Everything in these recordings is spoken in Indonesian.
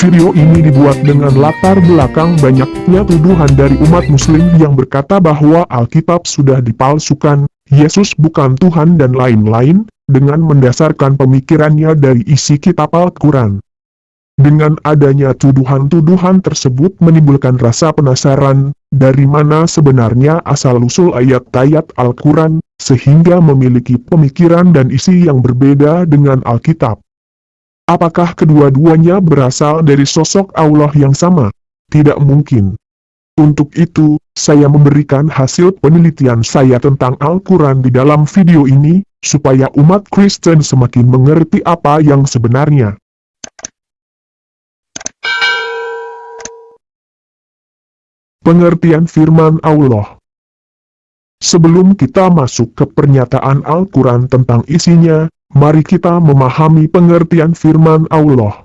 Video ini dibuat dengan latar belakang banyaknya tuduhan dari umat muslim yang berkata bahwa Alkitab sudah dipalsukan, Yesus bukan Tuhan dan lain-lain, dengan mendasarkan pemikirannya dari isi kitab Al-Quran. Dengan adanya tuduhan-tuduhan tersebut menimbulkan rasa penasaran, dari mana sebenarnya asal-usul ayat-ayat Al-Quran, sehingga memiliki pemikiran dan isi yang berbeda dengan Alkitab. Apakah kedua-duanya berasal dari sosok Allah yang sama? Tidak mungkin. Untuk itu, saya memberikan hasil penelitian saya tentang Al-Quran di dalam video ini, supaya umat Kristen semakin mengerti apa yang sebenarnya. Pengertian firman Allah Sebelum kita masuk ke pernyataan Al-Quran tentang isinya, Mari kita memahami pengertian firman Allah.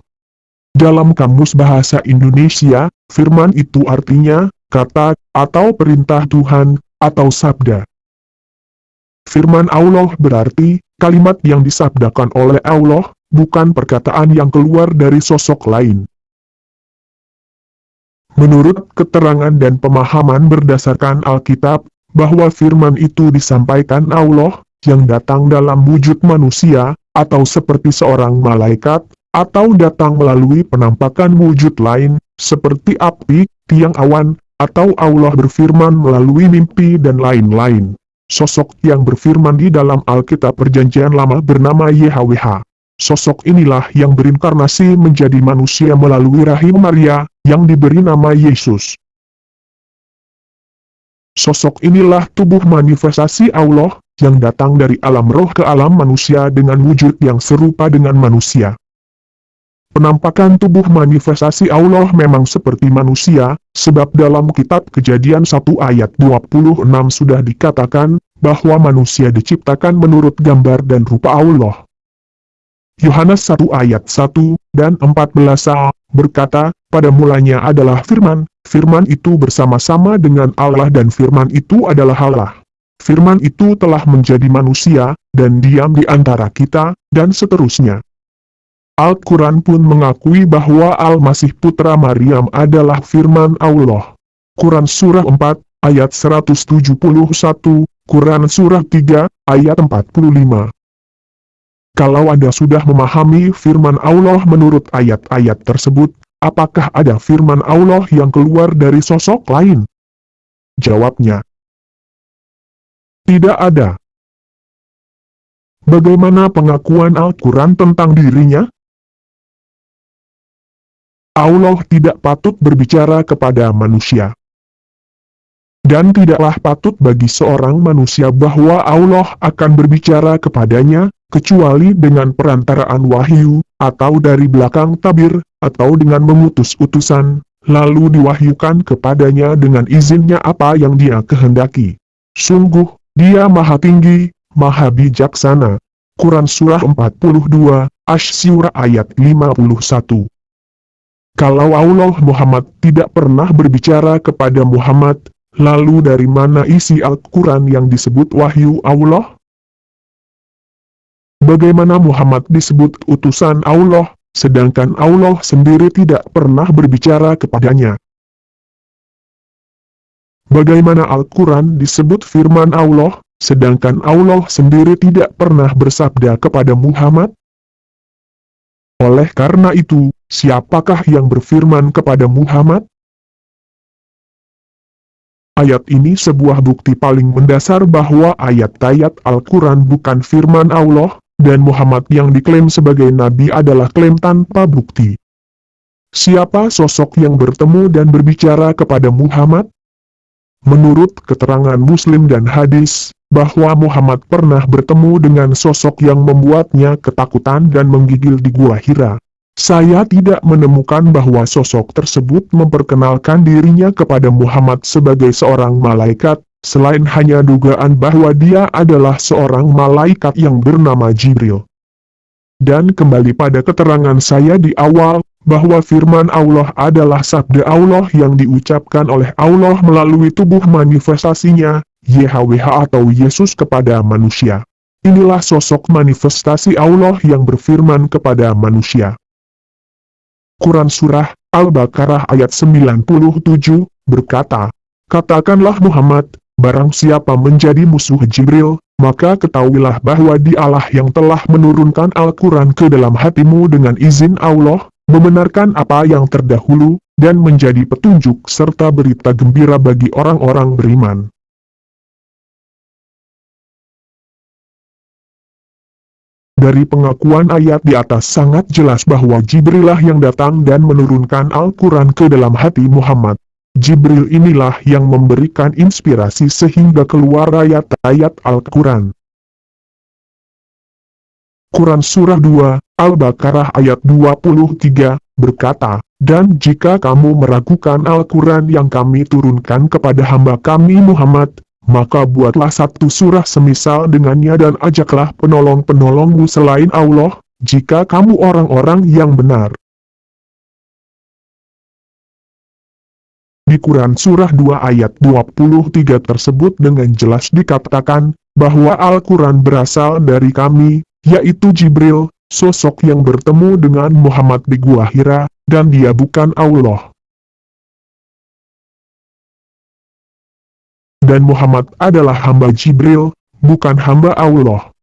Dalam Kamus Bahasa Indonesia, firman itu artinya, kata, atau perintah Tuhan, atau sabda. Firman Allah berarti, kalimat yang disabdakan oleh Allah, bukan perkataan yang keluar dari sosok lain. Menurut keterangan dan pemahaman berdasarkan Alkitab, bahwa firman itu disampaikan Allah, yang datang dalam wujud manusia, atau seperti seorang malaikat, atau datang melalui penampakan wujud lain, seperti api, tiang awan, atau Allah berfirman melalui mimpi dan lain-lain. Sosok yang berfirman di dalam Alkitab Perjanjian Lama bernama YHWH. Sosok inilah yang berinkarnasi menjadi manusia melalui rahim Maria, yang diberi nama Yesus. Sosok inilah tubuh manifestasi Allah, yang datang dari alam roh ke alam manusia dengan wujud yang serupa dengan manusia. Penampakan tubuh manifestasi Allah memang seperti manusia, sebab dalam kitab kejadian 1 ayat 26 sudah dikatakan, bahwa manusia diciptakan menurut gambar dan rupa Allah. Yohanes 1 ayat 1 dan 14a berkata, pada mulanya adalah firman, firman itu bersama-sama dengan Allah dan firman itu adalah Allah firman itu telah menjadi manusia, dan diam di antara kita, dan seterusnya. Al-Quran pun mengakui bahwa Al-Masih Putra Maryam adalah firman Allah. Quran Surah 4, ayat 171, Quran Surah 3, ayat 45. Kalau Anda sudah memahami firman Allah menurut ayat-ayat tersebut, apakah ada firman Allah yang keluar dari sosok lain? Jawabnya, tidak ada. Bagaimana pengakuan Al-Quran tentang dirinya? Allah tidak patut berbicara kepada manusia. Dan tidaklah patut bagi seorang manusia bahwa Allah akan berbicara kepadanya, kecuali dengan perantaraan wahyu, atau dari belakang tabir, atau dengan mengutus utusan, lalu diwahyukan kepadanya dengan izinnya apa yang dia kehendaki. Sungguh, dia maha tinggi, maha bijaksana. Quran Surah 42, Ash-Surah ayat 51. Kalau Allah Muhammad tidak pernah berbicara kepada Muhammad, lalu dari mana isi Al-Quran yang disebut wahyu Allah? Bagaimana Muhammad disebut utusan Allah, sedangkan Allah sendiri tidak pernah berbicara kepadanya? Bagaimana Al-Quran disebut firman Allah, sedangkan Allah sendiri tidak pernah bersabda kepada Muhammad? Oleh karena itu, siapakah yang berfirman kepada Muhammad? Ayat ini sebuah bukti paling mendasar bahwa ayat-ayat Al-Quran bukan firman Allah, dan Muhammad yang diklaim sebagai nabi adalah klaim tanpa bukti. Siapa sosok yang bertemu dan berbicara kepada Muhammad? Menurut keterangan Muslim dan hadis, bahwa Muhammad pernah bertemu dengan sosok yang membuatnya ketakutan dan menggigil di Gua Hira. Saya tidak menemukan bahwa sosok tersebut memperkenalkan dirinya kepada Muhammad sebagai seorang malaikat, selain hanya dugaan bahwa dia adalah seorang malaikat yang bernama Jibril. Dan kembali pada keterangan saya di awal, bahwa firman Allah adalah sabda Allah yang diucapkan oleh Allah melalui tubuh manifestasinya, YHWH atau Yesus kepada manusia. Inilah sosok manifestasi Allah yang berfirman kepada manusia. Quran Surah Al-Baqarah ayat 97, berkata, Katakanlah Muhammad, barang siapa menjadi musuh Jibril, maka ketahuilah bahwa dialah yang telah menurunkan Al-Quran ke dalam hatimu dengan izin Allah, membenarkan apa yang terdahulu, dan menjadi petunjuk serta berita gembira bagi orang-orang beriman. Dari pengakuan ayat di atas sangat jelas bahwa Jibrilah yang datang dan menurunkan Al-Quran ke dalam hati Muhammad. Jibril inilah yang memberikan inspirasi sehingga keluar ayat-ayat Al-Quran. Quran Surah 2, Al-Baqarah ayat 23, berkata, Dan jika kamu meragukan Al-Quran yang kami turunkan kepada hamba kami Muhammad, maka buatlah satu surah semisal dengannya dan ajaklah penolong-penolongmu selain Allah, jika kamu orang-orang yang benar. Di Quran Surah 2 ayat 23 tersebut dengan jelas dikatakan, bahwa Al-Quran berasal dari kami, yaitu Jibril, sosok yang bertemu dengan Muhammad di Gua Hira, dan dia bukan Allah. dan Muhammad adalah hamba Jibril, bukan hamba Allah.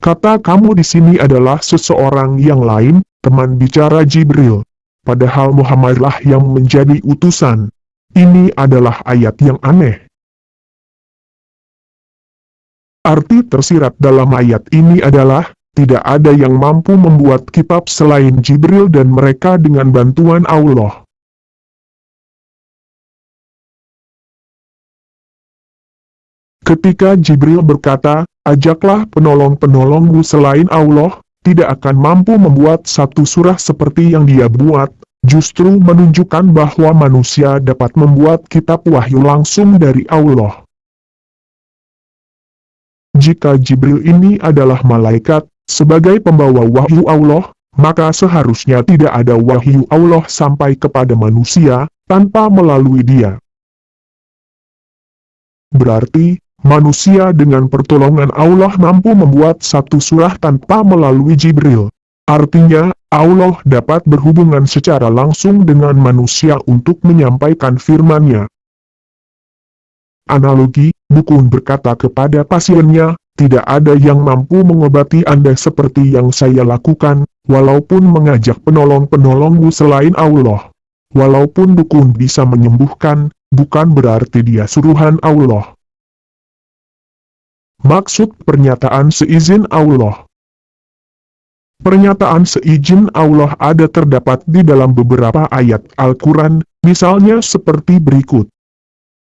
Kata kamu di sini adalah seseorang yang lain, teman bicara Jibril. Padahal Muhammadlah yang menjadi utusan. Ini adalah ayat yang aneh. Arti tersirat dalam ayat ini adalah, tidak ada yang mampu membuat kitab selain Jibril dan mereka dengan bantuan Allah. Ketika Jibril berkata, ajaklah penolong-penolongmu selain Allah, tidak akan mampu membuat satu surah seperti yang dia buat, justru menunjukkan bahwa manusia dapat membuat kitab wahyu langsung dari Allah. Jika Jibril ini adalah malaikat, sebagai pembawa wahyu Allah, maka seharusnya tidak ada wahyu Allah sampai kepada manusia, tanpa melalui dia. Berarti, Manusia dengan pertolongan Allah mampu membuat satu surah tanpa melalui Jibril. Artinya, Allah dapat berhubungan secara langsung dengan manusia untuk menyampaikan firman-Nya. Analogi, Bukun berkata kepada pasiennya, tidak ada yang mampu mengobati Anda seperti yang saya lakukan, walaupun mengajak penolong-penolongmu selain Allah. Walaupun Bukun bisa menyembuhkan, bukan berarti dia suruhan Allah. Maksud pernyataan seizin Allah Pernyataan seizin Allah ada terdapat di dalam beberapa ayat Al-Quran, misalnya seperti berikut.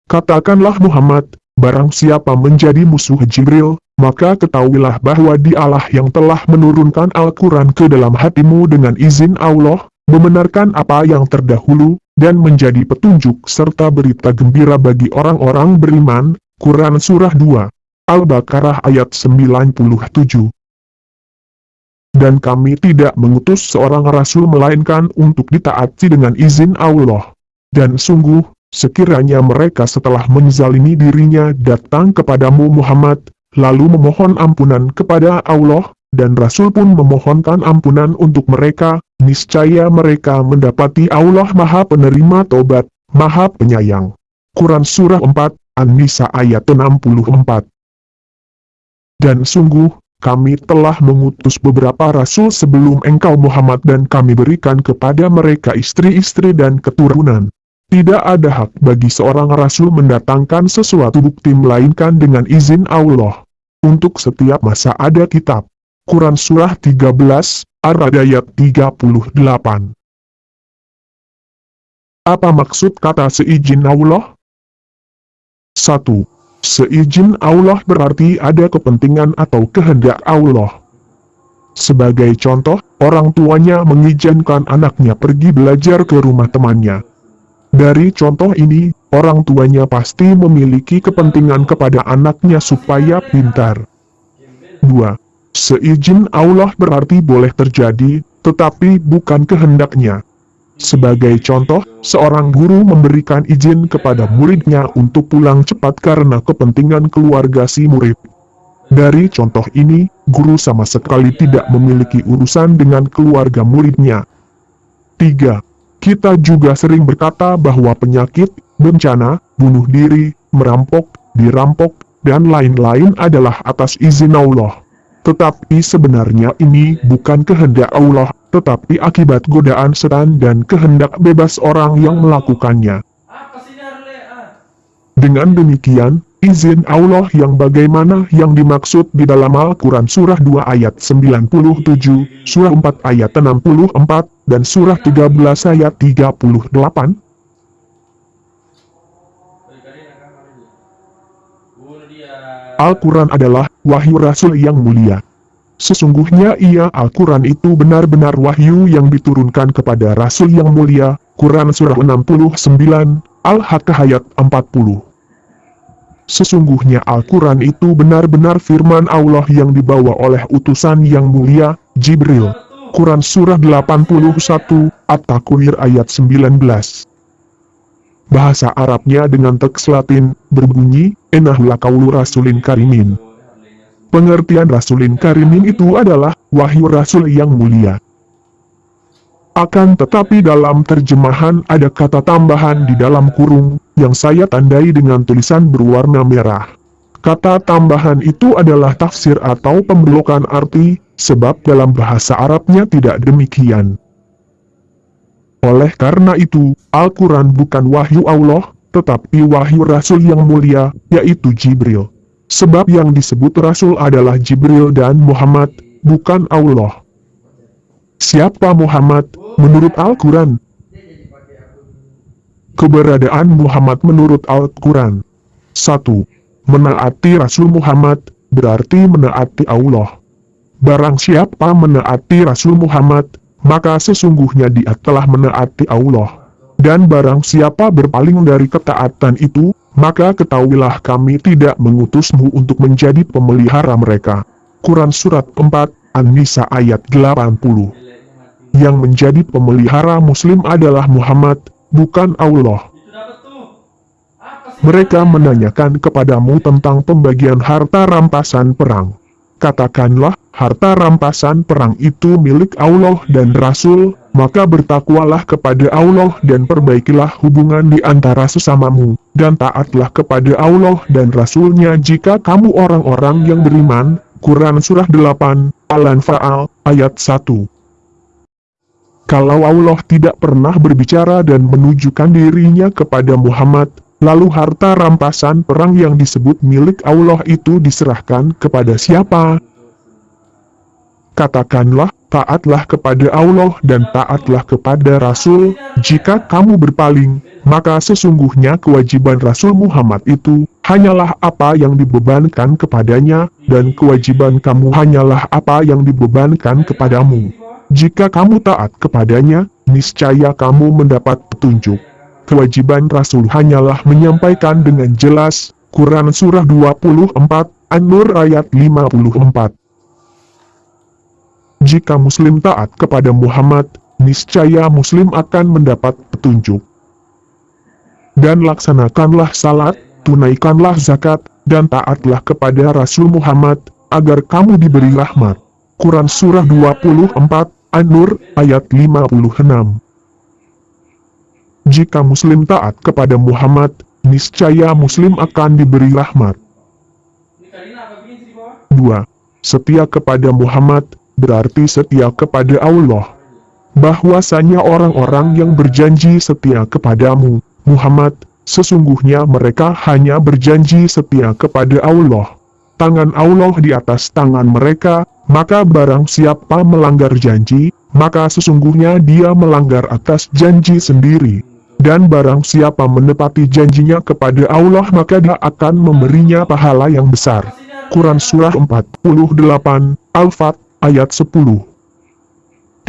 Katakanlah Muhammad, barang siapa menjadi musuh Jibril, maka ketahuilah bahwa dialah yang telah menurunkan Al-Quran ke dalam hatimu dengan izin Allah, membenarkan apa yang terdahulu, dan menjadi petunjuk serta berita gembira bagi orang-orang beriman, Quran Surah 2. Al-Baqarah ayat 97 Dan kami tidak mengutus seorang rasul melainkan untuk ditaati dengan izin Allah. Dan sungguh, sekiranya mereka setelah menzalimi dirinya datang kepadamu Muhammad, lalu memohon ampunan kepada Allah, dan Rasul pun memohonkan ampunan untuk mereka, niscaya mereka mendapati Allah maha penerima tobat, maha penyayang. Quran Surah 4, An-Nisa ayat 64 dan sungguh, kami telah mengutus beberapa rasul sebelum engkau Muhammad dan kami berikan kepada mereka istri-istri dan keturunan. Tidak ada hak bagi seorang rasul mendatangkan sesuatu bukti melainkan dengan izin Allah. Untuk setiap masa ada kitab. Quran Surah 13, Ar-Rad ayat 38. Apa maksud kata seizin Allah? 1. Seizin Allah berarti ada kepentingan atau kehendak Allah. Sebagai contoh, orang tuanya mengizinkan anaknya pergi belajar ke rumah temannya. Dari contoh ini, orang tuanya pasti memiliki kepentingan kepada anaknya supaya pintar. 2. Seizin Allah berarti boleh terjadi, tetapi bukan kehendaknya. Sebagai contoh, seorang guru memberikan izin kepada muridnya untuk pulang cepat karena kepentingan keluarga si murid. Dari contoh ini, guru sama sekali tidak memiliki urusan dengan keluarga muridnya. 3. Kita juga sering berkata bahwa penyakit, bencana, bunuh diri, merampok, dirampok, dan lain-lain adalah atas izin Allah. Tetapi sebenarnya ini bukan kehendak Allah, tetapi akibat godaan setan dan kehendak bebas orang yang melakukannya. Dengan demikian, izin Allah yang bagaimana yang dimaksud di dalam Al-Quran Surah 2 ayat 97, Surah 4 ayat 64, dan Surah 13 ayat 38, Balik kali nak kamar aja. Bunuh dia. Al-Quran adalah wahyu Rasul yang mulia. Sesungguhnya ia Al-Quran itu benar-benar wahyu yang diturunkan kepada Rasul yang mulia, Quran Surah 69, Al-Haqqah ayat 40. Sesungguhnya Al-Quran itu benar-benar firman Allah yang dibawa oleh utusan yang mulia, Jibril. Quran Surah 81, At-Takwir ayat 19. Bahasa Arabnya dengan teks Latin, berbunyi, Enahla kaulu rasulin karimin. Pengertian rasulin karimin itu adalah, wahyu rasul yang mulia. Akan tetapi dalam terjemahan ada kata tambahan di dalam kurung, yang saya tandai dengan tulisan berwarna merah. Kata tambahan itu adalah tafsir atau pembelokan arti, sebab dalam bahasa Arabnya tidak demikian. Oleh karena itu, Al-Quran bukan wahyu Allah, tetapi wahyu Rasul yang mulia, yaitu Jibril. Sebab yang disebut Rasul adalah Jibril dan Muhammad, bukan Allah. Siapa Muhammad, menurut Al-Quran? Keberadaan Muhammad menurut Al-Quran 1. Menaati Rasul Muhammad, berarti menaati Allah. Barang siapa menaati Rasul Muhammad, maka sesungguhnya dia telah menaati Allah. Dan barang siapa berpaling dari ketaatan itu, maka ketahuilah kami tidak mengutusmu untuk menjadi pemelihara mereka. Quran Surat 4, An-Nisa ayat 80 Yang menjadi pemelihara muslim adalah Muhammad, bukan Allah. Mereka menanyakan kepadamu tentang pembagian harta rampasan perang. Katakanlah, harta rampasan perang itu milik Allah dan Rasul, maka bertakwalah kepada Allah dan perbaikilah hubungan di antara sesamamu, dan taatlah kepada Allah dan Rasulnya jika kamu orang-orang yang beriman. Quran Surah 8, Al-Anfal, ayat 1 Kalau Allah tidak pernah berbicara dan menunjukkan dirinya kepada Muhammad, lalu harta rampasan perang yang disebut milik Allah itu diserahkan kepada siapa? Katakanlah, taatlah kepada Allah dan taatlah kepada Rasul, jika kamu berpaling, maka sesungguhnya kewajiban Rasul Muhammad itu, hanyalah apa yang dibebankan kepadanya, dan kewajiban kamu hanyalah apa yang dibebankan kepadamu. Jika kamu taat kepadanya, niscaya kamu mendapat petunjuk. Kewajiban Rasul hanyalah menyampaikan dengan jelas, Quran Surah 24, An-Nur ayat 54. Jika Muslim taat kepada Muhammad, niscaya Muslim akan mendapat petunjuk. Dan laksanakanlah salat, tunaikanlah zakat, dan taatlah kepada Rasul Muhammad, agar kamu diberi rahmat. Quran Surah 24, An-Nur, ayat 56. Jika Muslim taat kepada Muhammad, niscaya Muslim akan diberi rahmat. Ini kalian apa bikin sih di bawah? 2. Setia kepada Muhammad, berarti setia kepada Allah. Bahwasanya orang-orang yang berjanji setia kepadamu, Muhammad, sesungguhnya mereka hanya berjanji setia kepada Allah. Tangan Allah di atas tangan mereka, maka barang siapa melanggar janji, maka sesungguhnya dia melanggar atas janji sendiri. Dan barang siapa menepati janjinya kepada Allah maka dia akan memberinya pahala yang besar. Quran Surah 48, Al-Fat, ayat 10.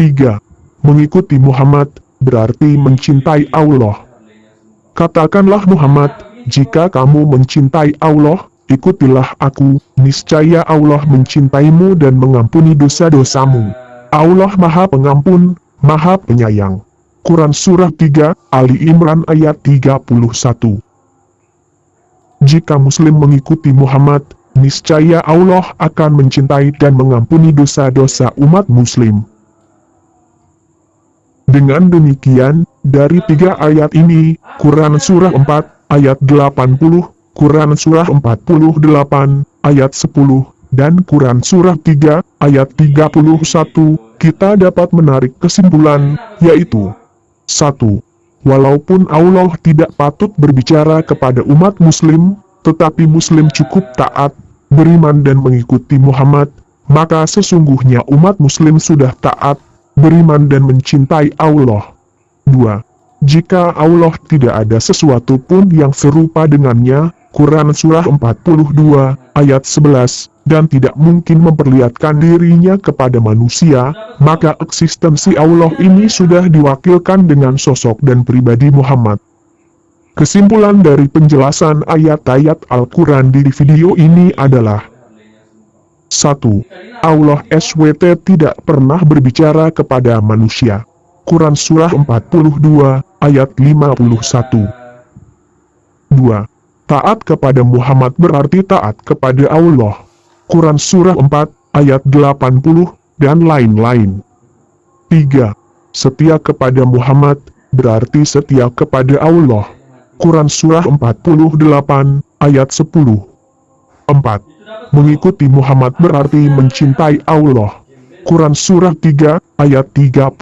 3. Mengikuti Muhammad, berarti mencintai Allah. Katakanlah Muhammad, jika kamu mencintai Allah, ikutilah aku, niscaya Allah mencintaimu dan mengampuni dosa-dosamu. Allah maha pengampun, maha penyayang. Quran Surah 3, Ali Imran ayat 31 Jika Muslim mengikuti Muhammad, niscaya Allah akan mencintai dan mengampuni dosa-dosa umat muslim. Dengan demikian, dari tiga ayat ini, Quran Surah 4, ayat 80, Quran Surah 48, ayat 10, dan Quran Surah 3, ayat 31, kita dapat menarik kesimpulan, yaitu 1. Walaupun Allah tidak patut berbicara kepada umat muslim, tetapi muslim cukup taat, beriman dan mengikuti Muhammad, maka sesungguhnya umat muslim sudah taat, beriman dan mencintai Allah. 2. Jika Allah tidak ada sesuatu pun yang serupa dengannya, Quran Surah 42, ayat 11, dan tidak mungkin memperlihatkan dirinya kepada manusia, maka eksistensi Allah ini sudah diwakilkan dengan sosok dan pribadi Muhammad. Kesimpulan dari penjelasan ayat-ayat Al-Quran di video ini adalah 1. Allah SWT tidak pernah berbicara kepada manusia. Quran Surah 42, ayat 51. 2. Taat kepada Muhammad berarti taat kepada Allah. Quran Surah 4, ayat 80, dan lain-lain. 3. Setia kepada Muhammad, berarti setia kepada Allah. Quran Surah 48, ayat 10. 4. Mengikuti Muhammad berarti mencintai Allah. Quran Surah 3, ayat 31.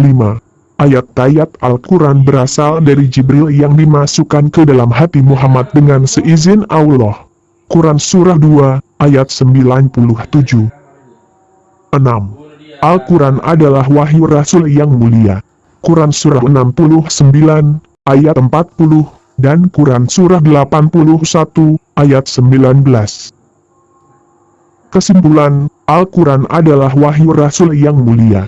5. Ayat-ayat Al-Quran berasal dari Jibril yang dimasukkan ke dalam hati Muhammad dengan seizin Allah. Quran Surah 2, ayat 97. 6. Al-Quran adalah wahyu Rasul yang mulia. Quran Surah 69, ayat 40, dan Quran Surah 81, ayat 19. Kesimpulan, Al-Quran adalah wahyu Rasul yang mulia.